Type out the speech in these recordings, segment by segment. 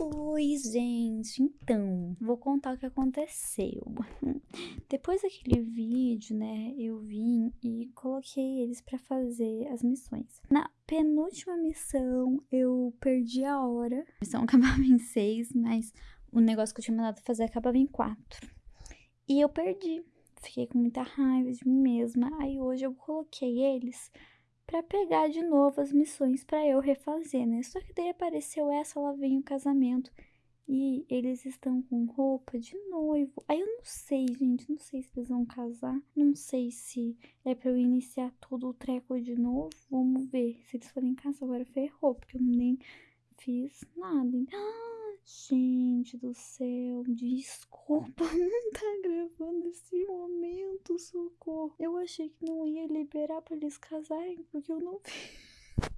Oi, gente. Então, vou contar o que aconteceu. Depois daquele vídeo, né, eu vim e coloquei eles para fazer as missões. Na penúltima missão, eu perdi a hora. A missão acabava em seis, mas o negócio que eu tinha mandado fazer acabava em quatro. E eu perdi. Fiquei com muita raiva de mim mesma. Aí hoje eu coloquei eles para pegar de novo as missões para eu refazer, né? Só que daí apareceu essa, lá vem o casamento e eles estão com roupa de noivo. Aí eu não sei, gente, não sei se eles vão casar, não sei se é para eu iniciar todo o treco de novo. Vamos ver. Se eles forem casar agora ferrou, porque eu nem fiz nada. Ah! Gente do céu, desculpa, não tá gravando esse momento, socorro. Eu achei que não ia liberar pra eles casarem, porque eu não vi. O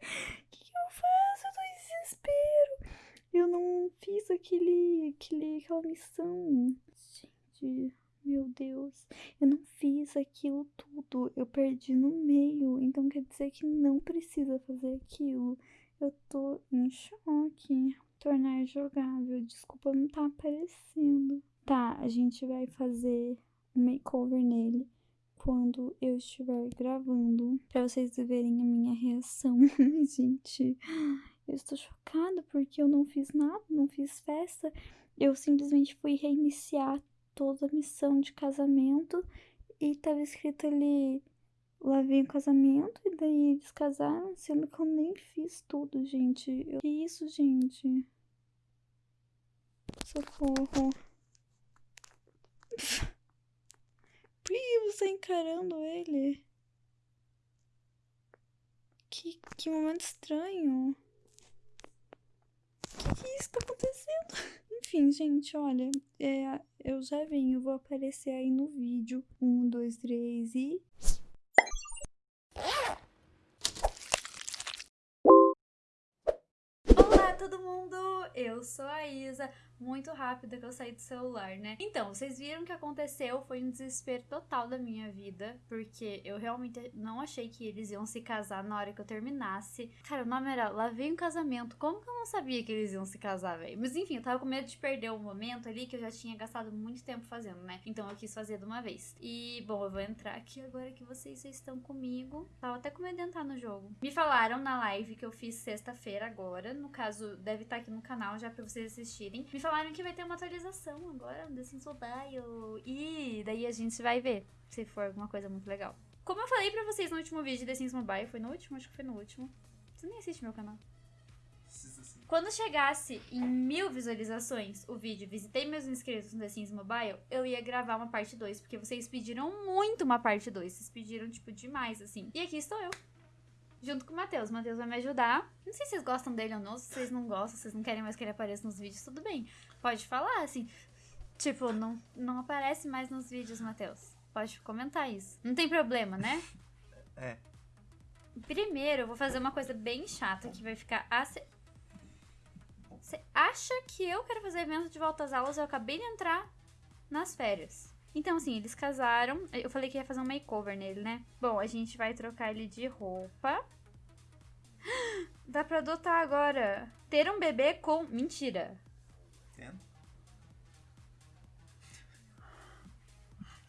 que, que eu faço? Eu tô em desespero. Eu não fiz aquele, aquele, aquela missão. Gente, meu Deus. Eu não fiz aquilo tudo. Eu perdi no meio. Então quer dizer que não precisa fazer aquilo. Eu tô em choque tornar jogável. Desculpa, não tá aparecendo. Tá, a gente vai fazer um makeover nele quando eu estiver gravando, para vocês verem a minha reação. gente, eu estou chocada porque eu não fiz nada, não fiz festa. Eu simplesmente fui reiniciar toda a missão de casamento e tava escrito ali lá vem o casamento e daí eles casaram, sendo que eu nem fiz tudo, gente. Eu... Que isso, gente? Socorro. Por que você tá encarando ele? Que, que momento estranho. O que, que isso tá acontecendo? Enfim, gente, olha, é, eu já venho, vou aparecer aí no vídeo. Um, dois, três e. todo mundo! Eu sou a Isa, muito rápida que eu saí do celular, né? Então, vocês viram o que aconteceu, foi um desespero total da minha vida, porque eu realmente não achei que eles iam se casar na hora que eu terminasse. Cara, o nome era Lá Vem o Casamento, como que eu não sabia que eles iam se casar, velho? Mas enfim, eu tava com medo de perder o momento ali que eu já tinha gastado muito tempo fazendo, né? Então eu quis fazer de uma vez. E, bom, eu vou entrar aqui agora que vocês estão comigo. Tava até com medo de entrar no jogo. Me falaram na live que eu fiz sexta-feira agora, no caso deve estar tá aqui no canal já pra vocês assistirem. Me falaram que vai ter uma atualização agora no The Sims Mobile. E daí a gente vai ver se for alguma coisa muito legal. Como eu falei pra vocês no último vídeo de The Sims Mobile, foi no último? Acho que foi no último. Você nem assiste meu canal. Quando chegasse em mil visualizações o vídeo Visitei meus inscritos no The Sims Mobile, eu ia gravar uma parte 2, porque vocês pediram muito uma parte 2. Vocês pediram, tipo, demais, assim. E aqui estou eu junto com o Matheus. O Matheus vai me ajudar. Não sei se vocês gostam dele ou não, se vocês não gostam, se vocês não querem mais que ele apareça nos vídeos, tudo bem. Pode falar, assim. Tipo, não, não aparece mais nos vídeos, Matheus. Pode comentar isso. Não tem problema, né? É. Primeiro, eu vou fazer uma coisa bem chata que vai ficar. Você acha que eu quero fazer evento de volta às aulas? Eu acabei de entrar nas férias. Então, assim, eles casaram. Eu falei que ia fazer um makeover nele, né? Bom, a gente vai trocar ele de roupa. Dá pra adotar agora. Ter um bebê com... Mentira. Tendo?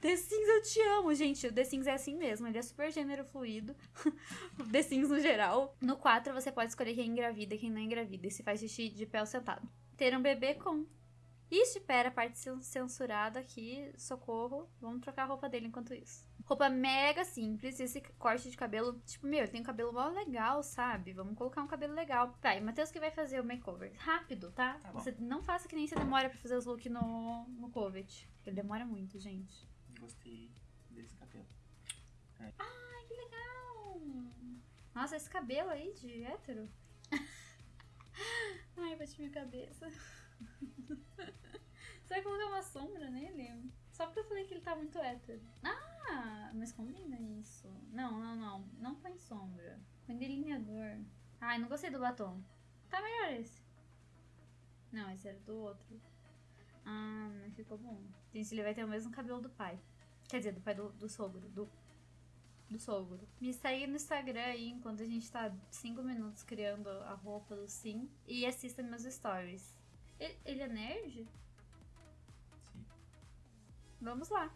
The Sims eu te amo, gente. O The Sims é assim mesmo, ele é super gênero fluido. The Sims no geral. No 4 você pode escolher quem engravida e quem não engravida. E se faz xixi de pé ou sentado. Ter um bebê com Ixi, pera, parte censurada aqui, socorro. Vamos trocar a roupa dele enquanto isso. Roupa mega simples, esse corte de cabelo, tipo, meu, ele tem um cabelo mó legal, sabe? Vamos colocar um cabelo legal. Tá, e Matheus que vai fazer o makeover. Rápido, tá? tá você não faça que nem você demora pra fazer os looks no, no Covet. Ele demora muito, gente. Gostei desse cabelo. É. Ai, que legal! Nossa, esse cabelo aí de hétero. Ai, bati minha cabeça. Você vai colocar uma sombra nele? Só porque eu falei que ele tá muito hétero. Ah, mas combina isso. Não, não, não. Não põe sombra. Põe delineador. Ai, não gostei do batom. Tá melhor esse. Não, esse era do outro. Ah, mas ficou bom. Gente, ele vai ter o mesmo cabelo do pai. Quer dizer, do pai do, do sogro. Do... do sogro. Me segue no Instagram aí enquanto a gente tá 5 minutos criando a roupa do Sim. E assista meus stories. Ele, ele é nerd? Sim. Vamos lá.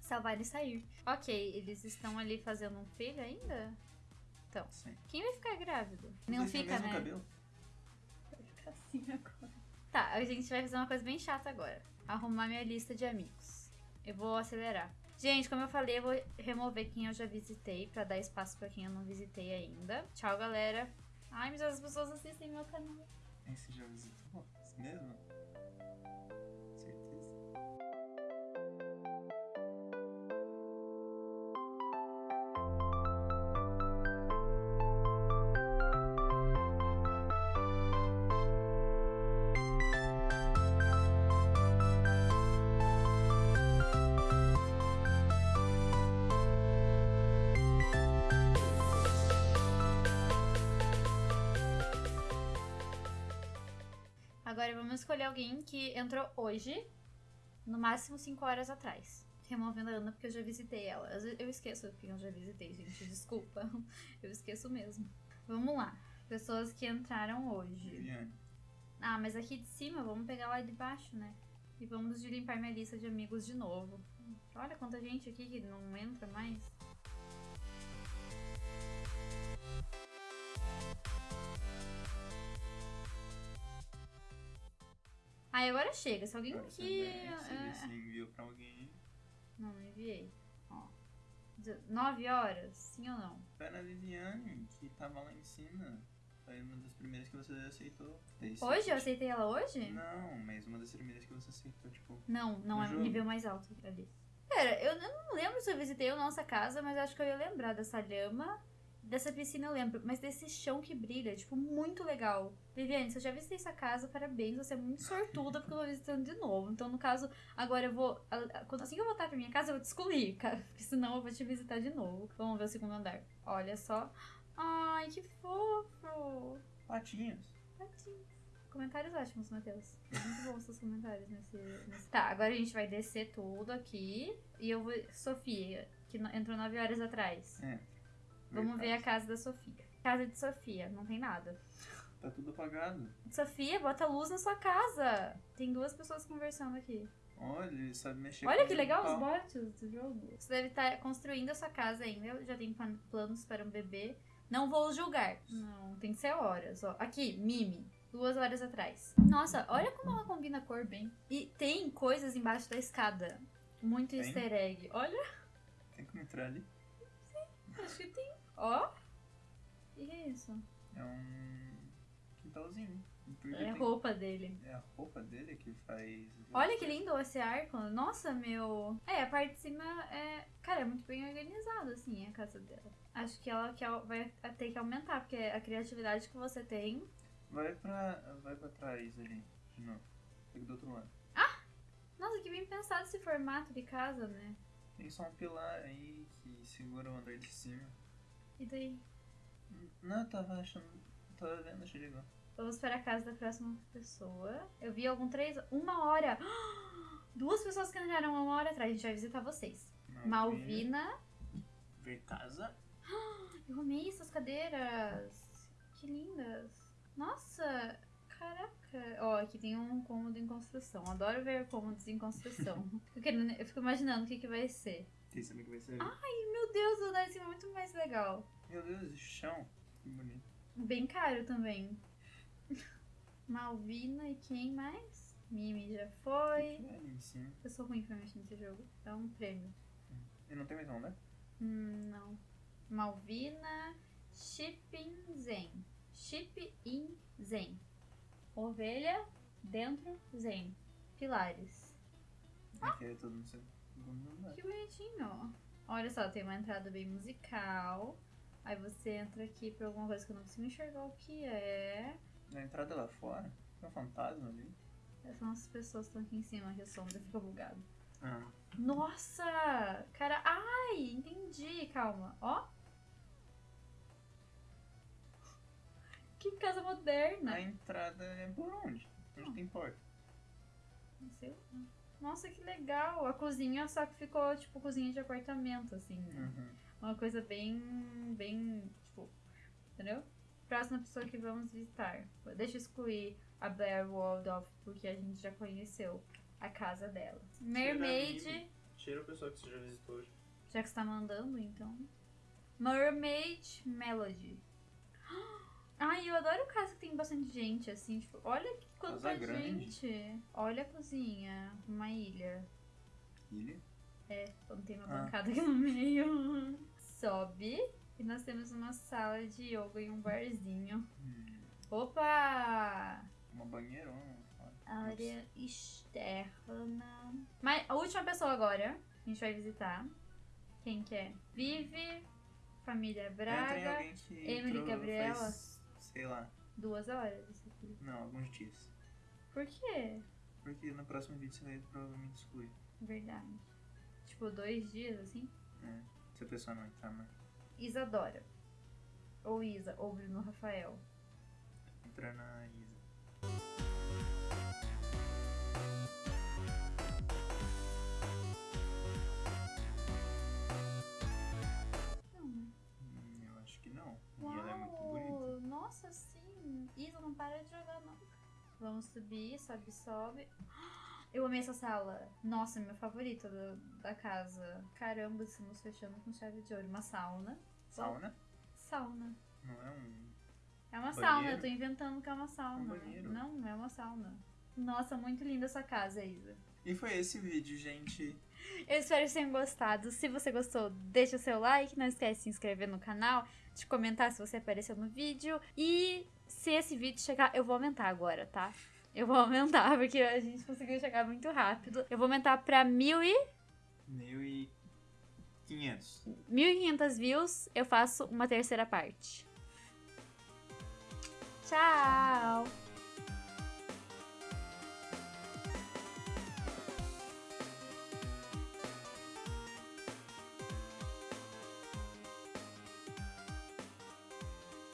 Salvar e sair. Ok, eles estão ali fazendo um filho ainda? Então, Sim. quem vai ficar grávido? Não o fica, mesmo né? cabelo? Vai ficar assim agora. Tá, a gente vai fazer uma coisa bem chata agora. Arrumar minha lista de amigos. Eu vou acelerar. Gente, como eu falei, eu vou remover quem eu já visitei pra dar espaço pra quem eu não visitei ainda. Tchau, galera. Ai, mas as pessoas assistem meu canal. Esse já visitou? Esse mesmo? Agora vamos escolher alguém que entrou hoje, no máximo 5 horas atrás. Removendo a Ana porque eu já visitei ela. Eu esqueço quem eu já visitei, gente. Desculpa. Eu esqueço mesmo. Vamos lá. Pessoas que entraram hoje. Viviane. Ah, mas aqui de cima, vamos pegar lá de baixo, né? E vamos limpar minha lista de amigos de novo. Olha quanta gente aqui que não entra mais. Aí agora chega. Se alguém Agora você que. Você vê se enviou pra alguém. Não, não enviei. Ó. 9 horas? Sim ou não? Foi na Viviane, que tava lá em cima. Foi uma das primeiras que você aceitou. Você- Hoje? Eu aceitei ela hoje? Não, mas uma das primeiras que você aceitou, tipo. Não, não é o jogo. nível mais alto ali. Pera, eu, eu não lembro se eu visitei a nossa casa, mas acho que eu ia lembrar dessa lhama. Dessa piscina eu lembro, mas desse chão que brilha, tipo, muito legal. Viviane, se eu já visitei essa casa, parabéns, você é muito sortuda porque eu tô visitando de novo. Então, no caso, agora eu vou. Assim que eu voltar pra minha casa, eu vou te excluir, cara. Porque senão eu vou te visitar de novo. Vamos ver o segundo andar. Olha só. Ai, que fofo. Patinhos. Patinhos. Comentários ótimos, Matheus. Muito bons seus comentários nesse, nesse- Tá, agora a gente vai descer tudo aqui. E eu vou. Sofia, que entrou 9 horas atrás. É. Vamos ver a casa da Sofia. Casa de Sofia, não tem nada. Tá tudo apagado. Sofia, bota luz na sua casa. Tem duas pessoas conversando aqui. Olha, ele sabe mexer Olha que legal os bots do jogo. Você deve estar construindo a sua casa ainda. Já tem plan- planos para um bebê. Não vou julgar. Não, tem que ser horas. Ó. Aqui, Mimi. Duas horas atrás. Nossa, olha como ela combina a cor bem. E tem coisas embaixo da escada. Muito Tem? easter egg. Olha, Tem como entrar ali? acho que tem. Ó. E que é isso? É um quintalzinho. É a tem- roupa dele. é a roupa dele que faz. Olha que lindo esse arco. Nossa, meu. É, a parte de cima é. Cara, é muito bem organizado, assim, a casa dela. Acho que ela quer, vai ter que aumentar, porque a criatividade que você tem. Vai pra. Vai pra trás ali. De novo. Pega do outro lado. Nossa, que bem pensado esse formato de casa, né? Tem só um pilar aí que segura o andar de cima. E daí? Não, eu tava achando. Tava vendo, achei legal. Vamos para a casa da próxima pessoa. Eu vi algum três. Uma hora! Duas pessoas que entraram uma hora atrás. A gente vai visitar vocês. Malvina. Ver casa. Eu amei essas cadeiras. Que lindas. Nossa, caraca. Ó, aqui tem um cômodo em construção. Adoro ver cômodos em construção. Querendo- eu fico imaginando o que, que vai ser. Tem saber que vai. Ai, meu Deus, o andar de cima é muito mais legal. Meu Deus, esse chão. Que bonito. Bem caro também. Malvina e quem mais? Mimi já foi. Que é cima. Eu sou ruim pra mexer nesse jogo. Dá um prêmio. E não tem mais um, né? Hum, não. Malvina, Shipping Zen. Chip in Zen. Ovelha, dentro, Zen. Pilares. Aqui é todo segundo andar. Que bonitinho. Olha só, tem uma entrada bem musical. Aí você entra aqui pra alguma coisa que eu não consigo enxergar o que é. Na entrada lá fora, tem um fantasma ali. São as pessoas que estão aqui em cima que a sombra fica bugado. Ah. Nossa! Cara, ai, entendi. Calma. Ó. Que casa moderna. A entrada é por onde? Onde tem porta? Não sei. Nossa, que legal. A cozinha só que ficou tipo cozinha de apartamento, assim, né? Uhum. Uma coisa bem. bem. tipo. Entendeu? Próxima pessoa que vamos visitar. Deixa eu excluir a Blair Waldorf, porque a gente já conheceu a casa dela. Mermaid. Tira a pessoa que você já visitou hoje. Já que você tá mandando, então. Mermaid Melody. Ai, eu adoro casa que tem bastante gente, assim, tipo, olha que quanta Casa grande. gente. Olha a cozinha, uma ilha. Ilha? É, então tem uma Ah. bancada aqui no meio. Sobe e nós temos uma sala de yoga e um barzinho. Hum, Opa! uma banheirona. Área externa. Mas a última pessoa agora, a gente vai visitar. Quem que é? Vive, família É, Braga. que Emily Gabriela. Sei lá, Duas horas isso aqui. não, alguns dias. Por quê? Porque no próximo vídeo você vai provavelmente excluir. Verdade. Tipo, dois dias assim? É, se a pessoa não entrar, mas Isadora. Ou Isa, ou Bruno Rafael. entrar na Isa. Vamos subir, sobe, sobe. Eu amei essa sala. Nossa, minha favorita da, da casa. Caramba, estamos fechando com chave de ouro. Uma sauna. Sauna? Sauna. Não é um. É uma Banheiro? sauna, eu tô inventando que é uma sauna. Um. Não, não é uma sauna. Nossa, muito linda essa casa, Isa. E foi esse vídeo, gente. Eu espero que tenham gostado. Se você gostou, deixa o seu like. Não esquece de se inscrever no canal, de comentar se você apareceu no vídeo. E se esse vídeo chegar, eu vou aumentar agora, tá? Eu vou aumentar, porque a gente conseguiu chegar muito rápido. Eu vou aumentar pra mil e... Mil e. quinhentos. 1.500 views. Eu faço uma terceira parte. Tchau!